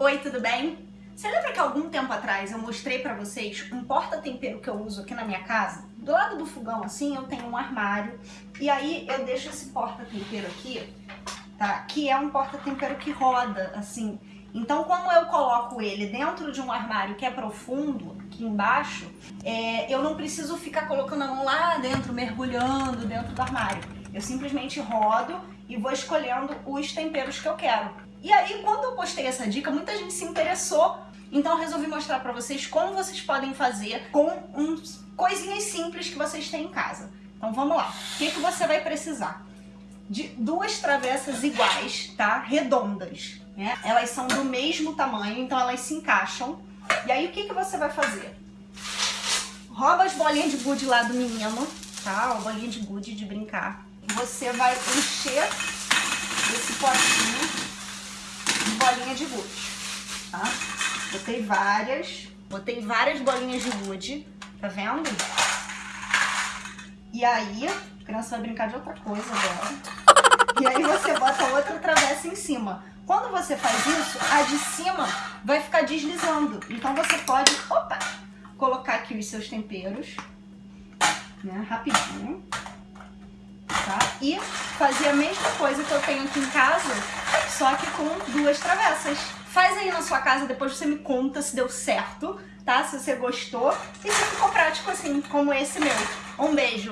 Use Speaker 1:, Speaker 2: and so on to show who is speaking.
Speaker 1: Oi, tudo bem? Você lembra que algum tempo atrás eu mostrei pra vocês um porta-tempero que eu uso aqui na minha casa? Do lado do fogão, assim, eu tenho um armário e aí eu deixo esse porta-tempero aqui, tá? Que é um porta-tempero que roda, assim. Então, como eu coloco ele dentro de um armário que é profundo, aqui embaixo, é, eu não preciso ficar colocando a mão lá dentro, mergulhando dentro do armário. Eu simplesmente rodo e vou escolhendo os temperos que eu quero. E aí, quando eu postei essa dica, muita gente se interessou, então eu resolvi mostrar pra vocês como vocês podem fazer com uns coisinhas simples que vocês têm em casa. Então vamos lá. O que, que você vai precisar? De duas travessas iguais, tá? Redondas, né? Elas são do mesmo tamanho, então elas se encaixam. E aí o que, que você vai fazer? Rouba as bolinhas de gude lá do menino, tá? A bolinha de gude de brincar. Você vai encher esse potinho de gude, tá? Botei várias, botei várias bolinhas de gude, tá vendo? E aí, a criança vai brincar de outra coisa agora. E aí você bota outra travessa em cima. Quando você faz isso, a de cima vai ficar deslizando. Então você pode, opa, colocar aqui os seus temperos, né, rapidinho tá? E fazer a mesma coisa que eu tenho aqui em casa, só que com duas travessas. Faz aí na sua casa, depois você me conta se deu certo, tá? Se você gostou e se ficou prático assim, como esse meu. Um beijo!